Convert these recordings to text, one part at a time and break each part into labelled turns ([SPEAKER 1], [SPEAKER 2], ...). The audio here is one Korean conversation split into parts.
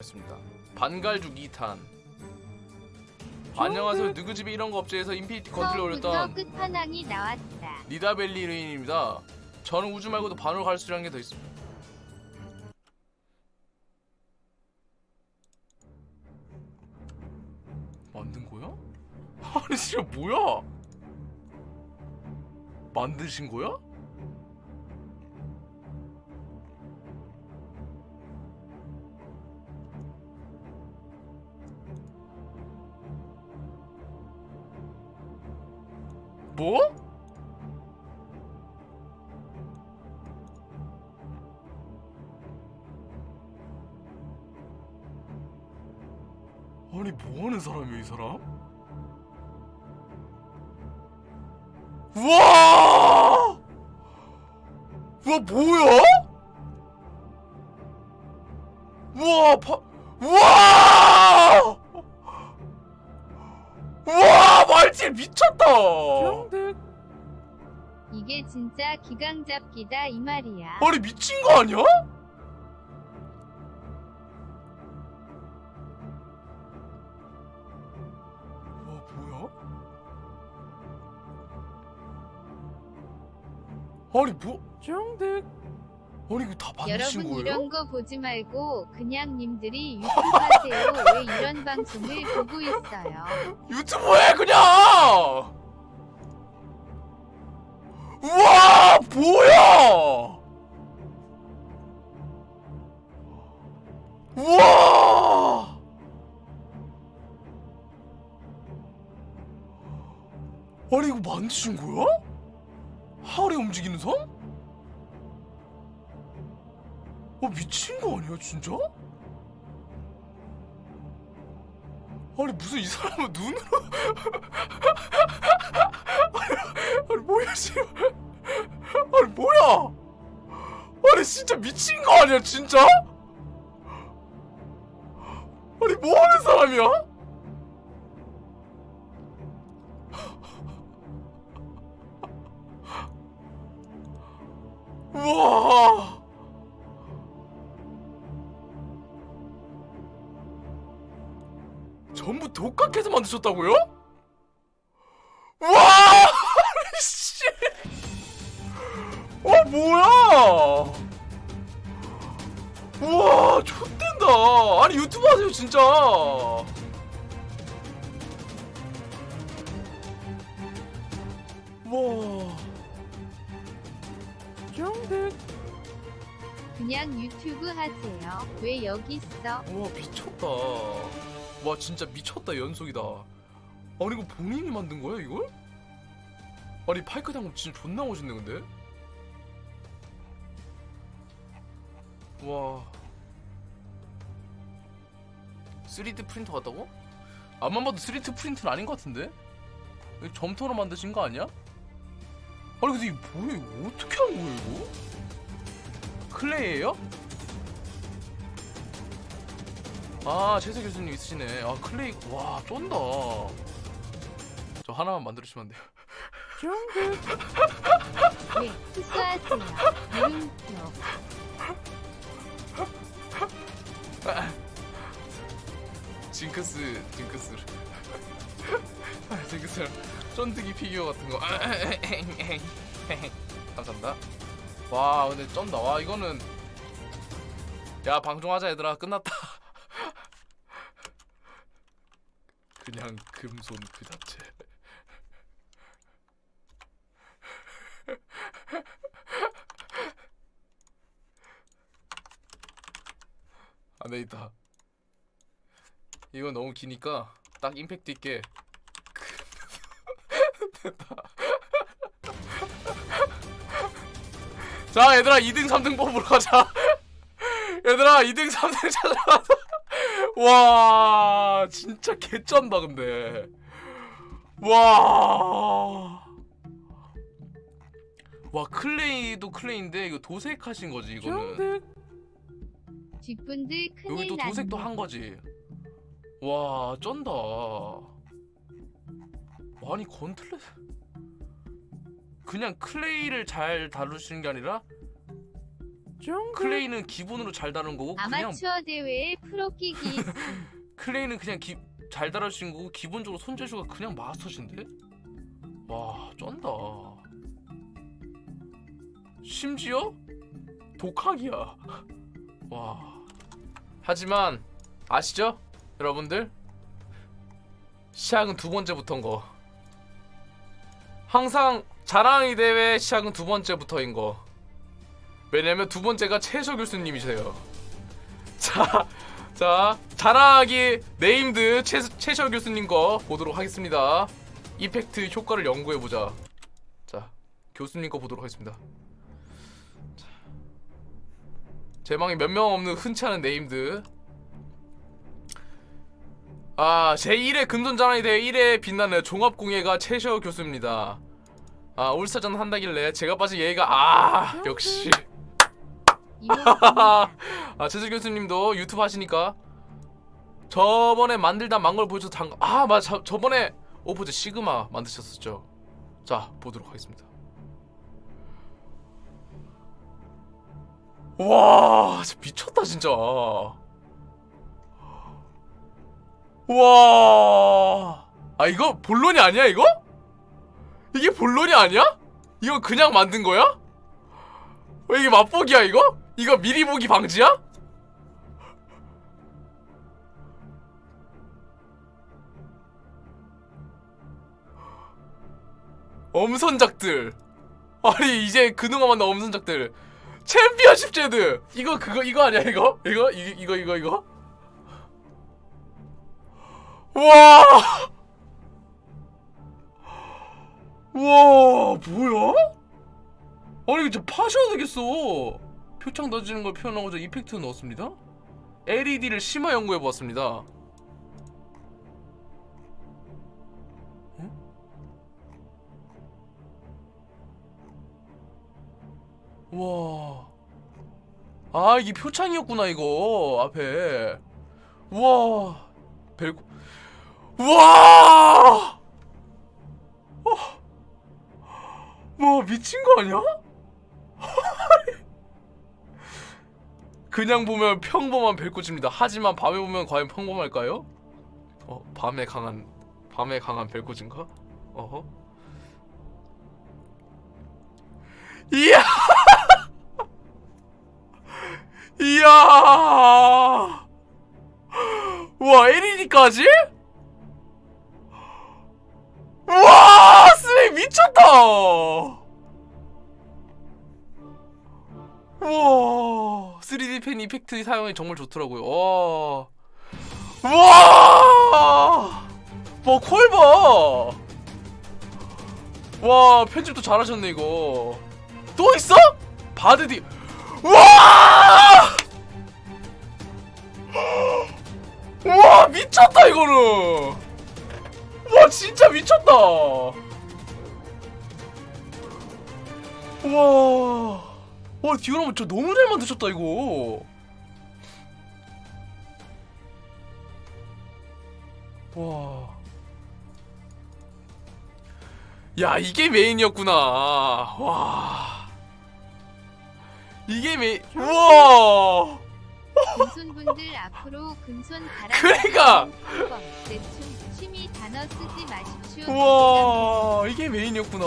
[SPEAKER 1] 했습니다. 반갈죽 2탄. 안녕하세요. 누구 집에 이런 거 업체에서 인피니티
[SPEAKER 2] 처음부터
[SPEAKER 1] 올렸던
[SPEAKER 2] 끝판왕이 나왔다.
[SPEAKER 1] 니다벨리르인입니다. 저는 우주 말고도 반으로 갈수 있는 게 더 있습니다. 만든 거야? 아니 진짜 뭐야? 만드신 거야? 뭐? 아니 뭐하는 사람이야 이 사람? 우와! 우와 뭐야? 우와 파... 우와! 우와 말질 미쳤다!
[SPEAKER 2] 진짜 기강 잡기다 이 말이야.
[SPEAKER 1] 아니 미친 거 아니야? 와 뭐야? 아니 뭐? 정득 아니 이거 다 만드신
[SPEAKER 2] 여러분
[SPEAKER 1] 거예요?
[SPEAKER 2] 이런 거 보지 말고 그냥 님들이 유튜브 하세요. 왜 이런 방송을 보고 있어요?
[SPEAKER 1] 유튜브에 그냥! 우와 뭐야! 우와! 아니 이거 만드신 거야? 하울에 움직이는 섬? 어 미친 거 아니야 진짜? 아니 무슨 이 사람은 눈으로 아니, 아니 뭐야 지금 아니 뭐야? 아니 진짜 미친 거 아니야 진짜? 아니 뭐 하는 사람이야? 우와. 전부 독각해서 만드셨다고요? 하세요.
[SPEAKER 2] 왜 여기 있어?
[SPEAKER 1] 와 미쳤다. 와 진짜 미쳤다 연속이다. 아니 이거 본인이 만든 거야 이걸? 아니 파이크 장갑 진짜 존나 멋있네 근데. 와. 3D 프린터 같다고? 안만 봐도 3D 프린터는 아닌 것 같은데? 점토로 만드신 거 아니야? 아니 근데 이거 뭐야 이거 어떻게 한 거야 이거? Clay예요? 아 최셔 교수님 있으시네. 아 clay 와 쩐다. 저 하나만 만들어주시면 안 돼요?
[SPEAKER 2] 네, 수수하세요. 물음표.
[SPEAKER 1] 징크스 징크스. 아, 징크스 쫀득이 피규어 같은 거. 감사합니다. 와 근데 쩐다. 와 이거는 야 방송하자 얘들아. 끝났다 그냥 금손 그 자체. 안돼 있다 이건 너무 기니까 딱 임팩트 있게 됐다. 자 얘들아 2등 3등 뽑으러 가자. 얘들아 2등 3등 찾아가자 와 진짜 개쩐다 근데 와. 와 클레이도 클레이인데 이거 도색하신 거지 이거는
[SPEAKER 2] 뒷분들 큰일
[SPEAKER 1] 여기도. 도색도 한 거지. 와, 쩐다. 아니, 건틀렛. 그냥 클레이를 잘 다루시는 게 아니라 클레이는 기본으로 잘 다룬 거고 그냥
[SPEAKER 2] 아마추어 대회에 프로 끼기.
[SPEAKER 1] 클레이는 그냥 기, 잘 있는 거고 기본적으로 손재주가 그냥 마스터신데? 와 쩐다. 심지어 독학이야. 와. 하지만 아시죠? 여러분들? 시작은 두 번째부터인 거. 항상 자랑이 대회 시작은 두 번째부터인 거 왜냐면 두 번째가 최셔 교수님이세요 자 자, 자랑하기 named 최, 최셔 교수님 거 보도록 하겠습니다. Effect 효과를 연구해보자. 자, 교수님 거 보도록 하겠습니다. 자, 제방에 몇명 없는 흔치 않은 named. 아, 제1회 금손자랑이 대회 1회 빛나는 종합공예가 최셔 교수입니다. 아, 올스타전 한다길래 제가 빠진 얘가 아, 역시. 아 최셔 교수님도 유튜브 하시니까 저번에 만들다 만걸 보여줘서 당... 아 맞아 저- 저번에 오포즈 시그마 만드셨었죠 자 보도록 하겠습니다 와 미쳤다 진짜 와아 이거 본론이 아니야 이거? 이게 본론이 아니야? 이거 그냥 만든 거야? 왜 이게 맛보기야 이거? 이거 미리 보기 방지야? 엄선작들 아니 이제 그동안 만난 엄선작들 챔피언십 제드 이거 그거 이거 아니야 이거? 이거 이, 이거 이거 이거? 와! 와 뭐야? 아니 이거 좀 파셔야 되겠어 표창 던지는 걸 표현하고자 이펙트 넣었습니다 LED를 심화 연구해보았습니다 응? 와. 아 이게 표창이었구나 이거 앞에 우와 벨고 우와 어. 뭐 미친 거 아니야? 그냥 보면 평범한 벨꽃입니다. 하지만 밤에 보면 과연 평범할까요? 어, 밤에 강한 밤에 강한 벨꽃인가? 어허. 이야! 이야! 와, LED까지? 와, 쓰레 미쳤다! 우와 3D 펜 이펙트 사용이 정말 좋더라고요. 와. 우와! 뭐 콜봐! 와 편집도 잘하셨네 이거. 또 있어? 바드디. 우와! 우와 미쳤다 이거는. 와 진짜 미쳤다. 우와 와 디오라마 저 너무 잘 만드셨다 이거 와. 야 이게 메인이었구나 와 이게 메인 우와
[SPEAKER 2] 금손분들 앞으로 금손 바람
[SPEAKER 1] 그러니까!
[SPEAKER 2] 대충 취미 단어 쓰지 마십시오.
[SPEAKER 1] 우와 이게 메인이었구나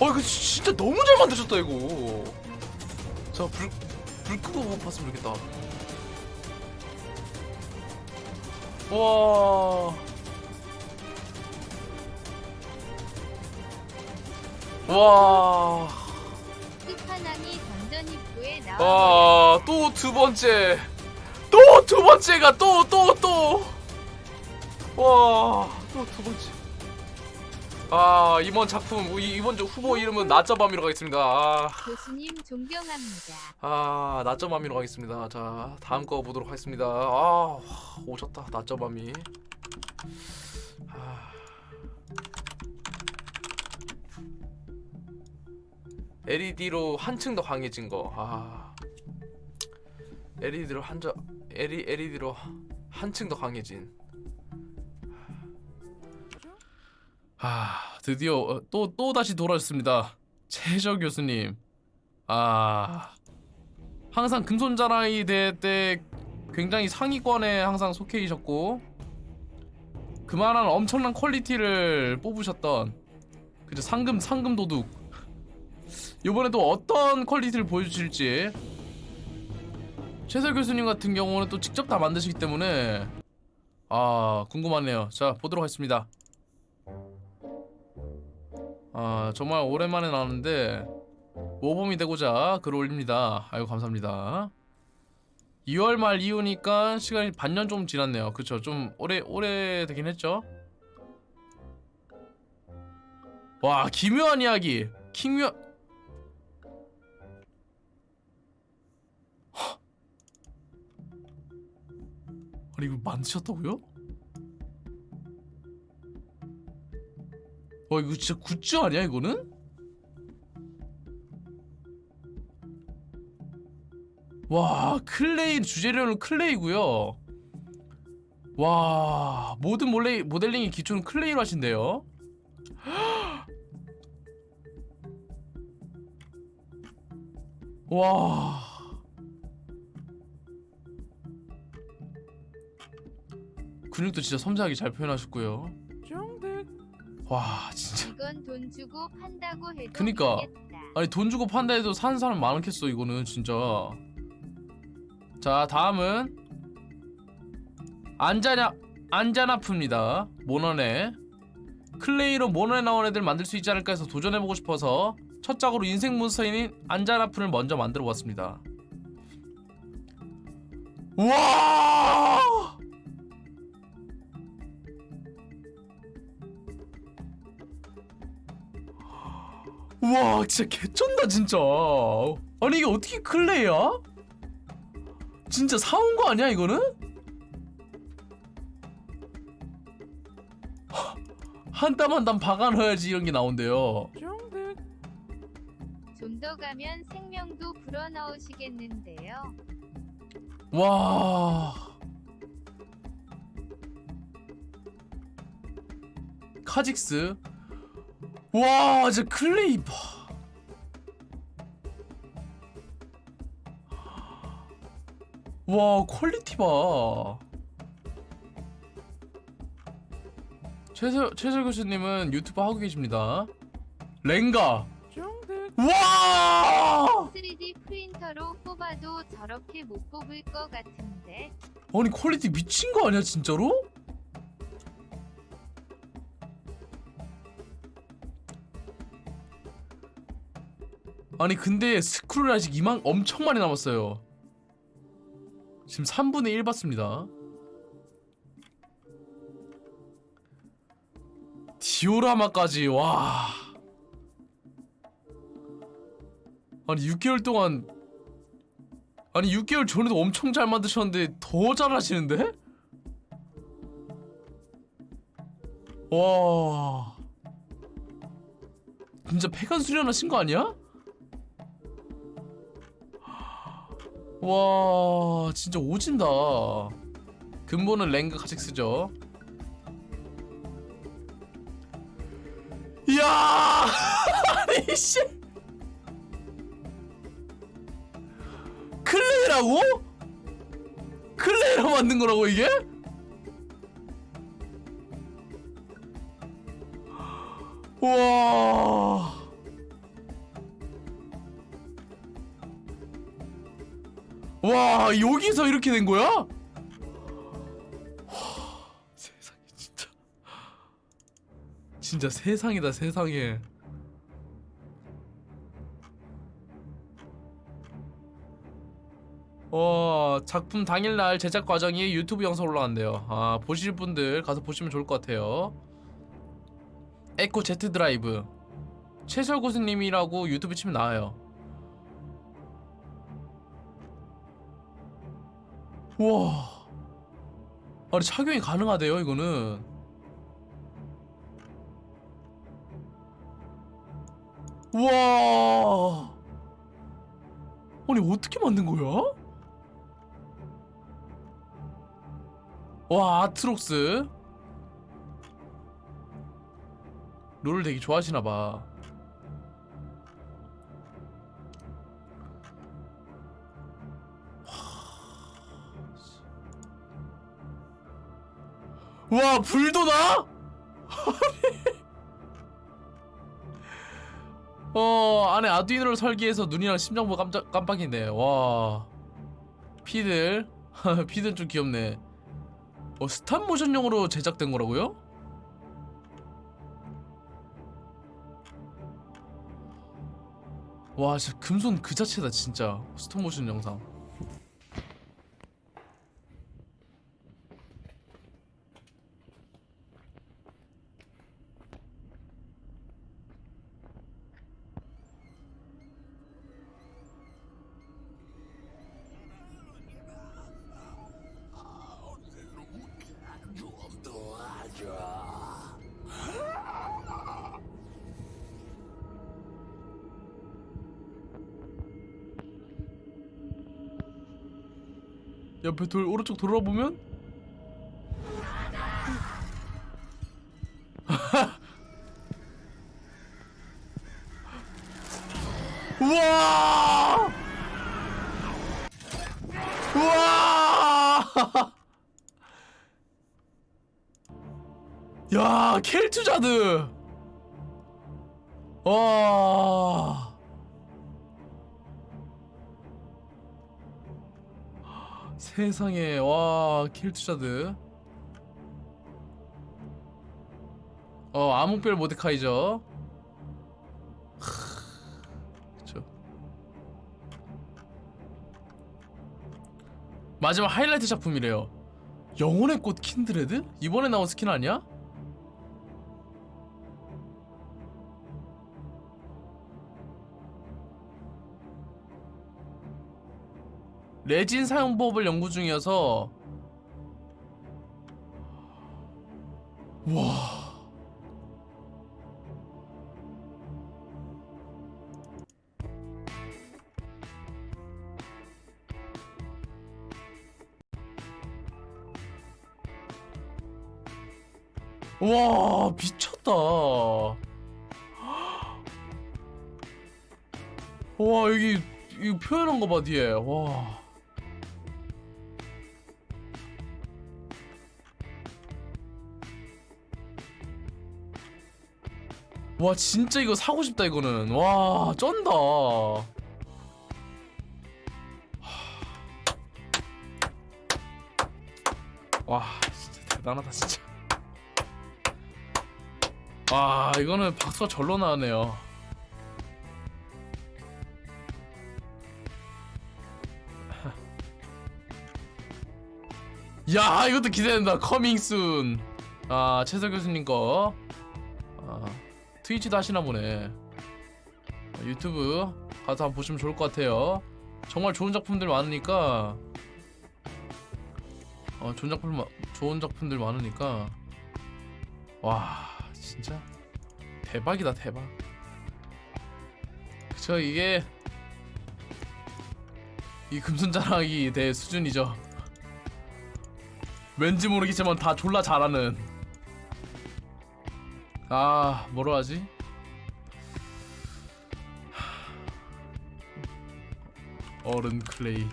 [SPEAKER 1] 어 이거 진짜 너무 잘 만드셨다 이거. 자불 불 끄고 못 봤으면 좋겠다. 와. 와,
[SPEAKER 2] 끝판왕이 던전 입구에 나와
[SPEAKER 1] 와, 또 두 번째, 또 두 번째가 또, 또, 또, 와, 또 두 번째. 아, 이번 작품, 이- 이번 주 후보 이름은 낮저밤이로 가겠습니다. 아.
[SPEAKER 2] 교수님 존경합니다.
[SPEAKER 1] 아 낮점밤이로 가겠습니다 자 다음 거 보도록 하겠습니다 아 오졌다 낮점밤이 아. LED로 한층 더 강해진 거 아 LED로 한저 LED로 한층 더 강해진 아 드디어 또 또 다시 돌아왔습니다. 최저 교수님. 아 항상 금손자랑이 대회 때 굉장히 상위권에 항상 속해 계셨고 그만한 엄청난 quality를 뽑으셨던 그죠 상금 상금 도둑. 이번에 또 어떤 quality를 보여주실지. 최셔 교수님 같은 경우는 또 직접 다 만드시기 때문에 아 궁금하네요. 자 보도록 하겠습니다 아 정말 오랜만에 나왔는데 모범이 되고자 글을 올립니다. 아이고 감사합니다. 2월 말 이후니까 시간이 반년 좀 지났네요. 그쵸? 좀 오래 오래 되긴 했죠? 와 기묘한 이야기! 킹묘 헉. 아니 이거 만드셨다고요? 와 이거 진짜 굿즈 아니야 이거는? 와 clay 주재료는 clay고요. 와 모든 몰레, 모델링의 기초는 clay로 하신대요. 와. 근육도 진짜 섬세하게 잘 표현하셨고요 와 진짜.
[SPEAKER 2] 이건 돈 주고 판다고 해도
[SPEAKER 1] 그니까.
[SPEAKER 2] 믿겠다.
[SPEAKER 1] 아니 돈 주고 판다 해도 사는 사람 많겠어 이거는 진짜. 자 다음은 안자냐 안자나프입니다. 몬헌에 clay로 몬헌에 나온 애들 만들 수 있지 않을까 해서 도전해보고 싶어서 첫 작으로 인생 monster인 안자나프를 먼저 만들어 봤습니다. 우와 우와 진짜 개쩐다 진짜 아니 이게 어떻게 클레이야? 진짜 사온 거 아니야 이거는? 한 땀 한 땀 박아 넣어야지 이런 게 나온대요
[SPEAKER 2] 좀 더 가면 생명도 불어넣으시겠는데요.
[SPEAKER 1] 와 카직스 와 진짜 clay 봐. 와 quality 봐 최셔 최셔 교수님은 유튜브 하고 계십니다 랭가 와
[SPEAKER 2] 3D 프린터로 뽑아도 저렇게 못 뽑을 것 같은데.
[SPEAKER 1] 아니 quality 미친 거 아니야 진짜로? 아니 근데 스크롤 아직 이만 엄청 많이 남았어요 지금 3분의 1 봤습니다 디오라마까지 와 아니 6개월 동안 아니 6개월 전에도 엄청 잘 만드셨는데 더 잘하시는데? 와 진짜 폐간 수련하신 거 아니야? 와 진짜 오진다 근본은 랭그 카직스죠 이야 아니 씨 클레이라고? 클레이로 만든 거라고 이게? 와. 와, 여기서 이렇게 된 거야? 와, 세상에 진짜. 진짜 세상이다, 세상에. 어 작품 당일날 제작 과정이 유튜브 영상 올라간대요 아 보실 분들 가서 보시면 좋을 것 같아요 에코 제트 드라이브 최설 고수님이라고 유튜브 치면 나와요 우와. 아니 착용이 가능하대요 이거는. 우와. 아니 어떻게 만든 거야? 와 아트록스. 롤을 되게 좋아하시나봐 와 불도 나? 어 안에 아두이노를 설계해서 눈이랑 심장부 깜짝 깜빡이네. 와. 피들. 피들 좀 귀엽네. 어 스탑 모션용으로 제작된 거라고요? 와 진짜 금손 그 자체다 진짜. 스톱 모션 영상 옆에 돌 오른쪽 돌아보면? 우와! 우와! 야 켈투자드! 와 세상에 와 켈투자드 어 암흑별 모데카이저 그쵸 마지막 하이라이트 작품이래요 영혼의 꽃 킨드레드? 이번에 나온 스킨 아니야? 레진 사용법을 연구 중이어서 와. 와 미쳤다. 와 여기 이거 표현한 거 봐 뒤에. 와 와 진짜 이거 사고 싶다 이거는. 와 쩐다. 와 진짜 대단하다 진짜. 와 이거는 박수가 절로 나오네요. 야 이것도 기대된다. coming soon 아, 최서 교수님 거. 아, 트위치도 하시나 보네. 어, 유튜브 가서 한번 보시면 좋을 것 같아요. 정말 좋은 작품들 많으니까. 어, 좋은 작품 마- 좋은 작품들 많으니까. 와 진짜? 대박이다 대박. 그쵸 이게 이 금손자랑이 대 수준이죠. 왠지 모르겠지만 다 졸라 잘하는 아 뭐로 하지? 어른 클레이.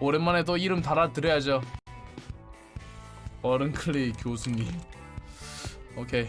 [SPEAKER 1] 오랜만에 또 이름 달아드려야죠. 어른 클레이 교수님. 오케이